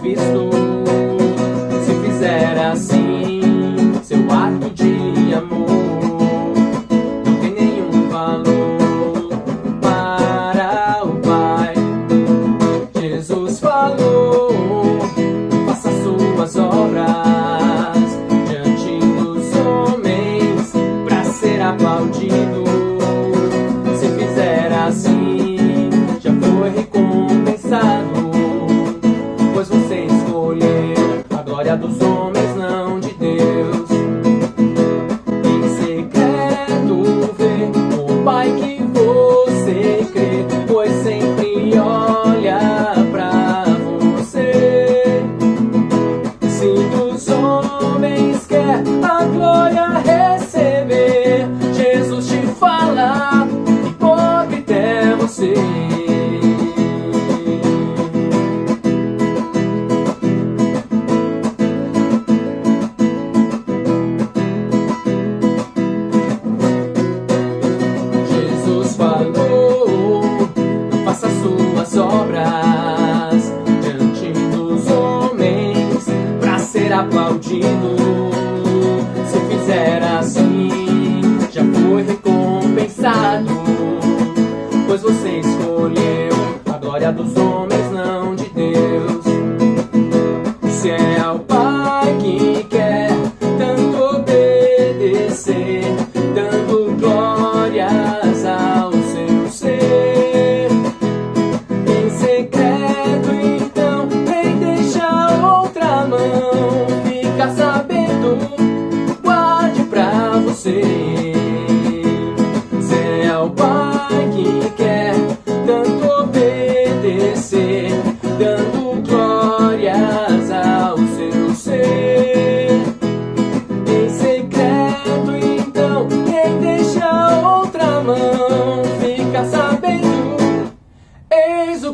visto do sol. Suas obras diante dos homens para ser aplaudido. Se fizer assim, já foi recompensado, pois você escolheu a glória dos homens,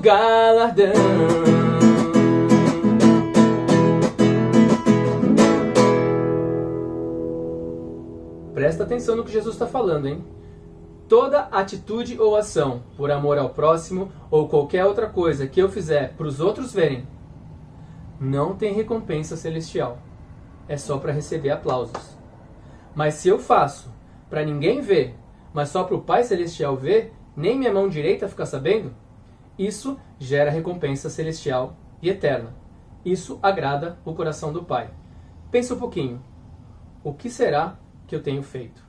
galardão. Presta atenção no que Jesus está falando, hein? Toda atitude ou ação por amor ao próximo ou qualquer outra coisa que eu fizer para os outros verem, não tem recompensa celestial. É só para receber aplausos. Mas se eu faço para ninguém ver, mas só para o Pai Celestial ver, nem minha mão direita ficar sabendo, isso gera recompensa celestial e eterna. Isso agrada o coração do Pai. Pensa um pouquinho. O que será que eu tenho feito?